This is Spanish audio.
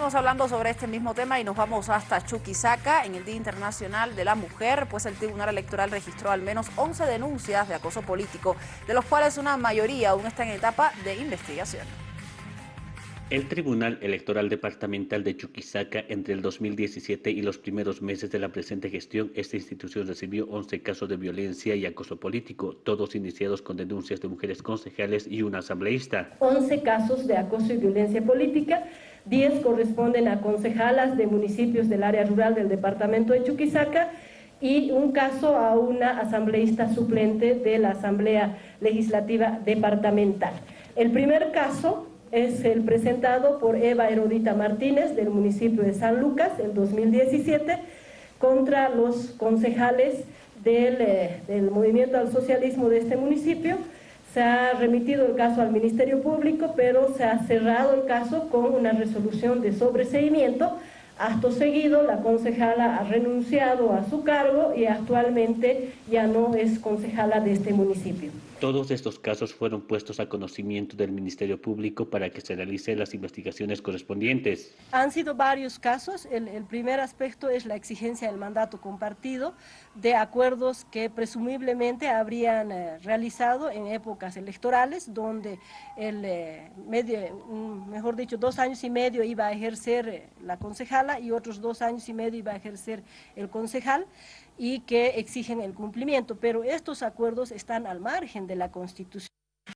seguimos hablando sobre este mismo tema y nos vamos hasta Chuquisaca en el Día Internacional de la Mujer, pues el Tribunal Electoral registró al menos 11 denuncias de acoso político, de los cuales una mayoría aún está en etapa de investigación. El Tribunal Electoral Departamental de Chuquisaca, entre el 2017 y los primeros meses de la presente gestión, esta institución recibió 11 casos de violencia y acoso político, todos iniciados con denuncias de mujeres concejales y una asambleísta. 11 casos de acoso y violencia política, 10 corresponden a concejalas de municipios del área rural del departamento de Chuquisaca y un caso a una asambleísta suplente de la Asamblea Legislativa Departamental. El primer caso es el presentado por Eva Herodita Martínez del municipio de San Lucas en 2017 contra los concejales del, eh, del movimiento al socialismo de este municipio. Se ha remitido el caso al Ministerio Público, pero se ha cerrado el caso con una resolución de sobreseimiento. Acto seguido, la concejala ha renunciado a su cargo y actualmente ya no es concejala de este municipio. Todos estos casos fueron puestos a conocimiento del Ministerio Público para que se realicen las investigaciones correspondientes. Han sido varios casos. El, el, primer aspecto es la exigencia del mandato compartido de acuerdos que presumiblemente habrían eh, realizado en épocas electorales, donde el eh, medio, mejor dicho, dos años y medio iba a ejercer eh, la concejala y otros dos años y medio iba a ejercer el concejal y que exigen el cumplimiento, pero estos acuerdos están al margen de la Constitución.